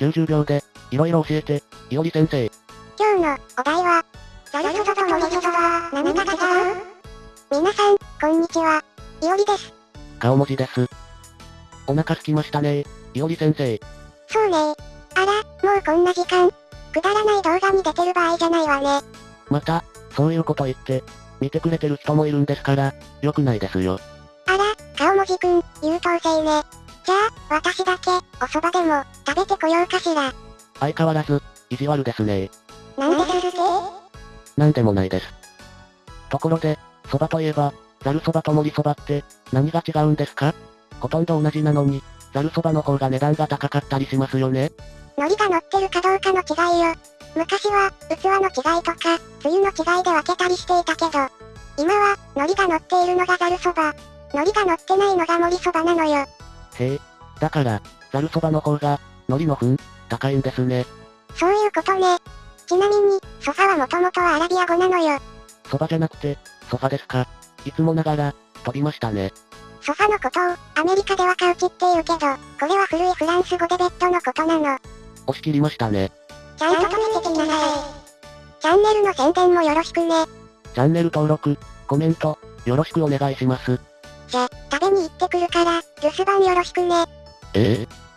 90秒で、いろいろ教えて、いおり先生。今日のお題は、ザルそばと森そばは何が違う皆さん、こんにちは。いおりです。顔文字です。お腹すきましたねいおり先生。そうねあら、もうこんな時間。くだらない動画に出てる場合じゃないわね。また、そういうこと言って、見てくれてる人もいるんですから、良くないですよ。あら、顔文字くん、優等生ね。じゃあ、私だけ、お蕎麦でも、食べてこようかしら。相変わらず、意地悪ですねなんでですなんでもないです。ところで、蕎麦といえば、ざる蕎麦と盛り蕎麦って、何が違うんですか？ほとんど同じなのに、ざる蕎麦の方が値段が高かったりしますよね海苔が乗ってるかどうかの違いよ。昔は、器の違いとか、つゆの違いで分けたりしていたけど、今は、海苔が乗っているのがざるそば。海苔が乗ってないのが盛りそばなのよ。へえ。だから、ざる蕎麦の方が、海苔の分、高いんですね。そういうことね。ちなみに、ソファはもともとはアラビア語なのよ。蕎麦じゃなくて、ソファですか。いつもながら、飛びましたね。ソファのことを、アメリカではカウチって言うけど、これは古いフランス語でベッドのことなの。押し切りましたね。ちゃんと止めてきなさい。チャンネルの宣伝もよろしくね。チャンネル登録、コメント、よろしくお願いします。じゃ、食べに行ってくるから、留守番よろしくね。ええ？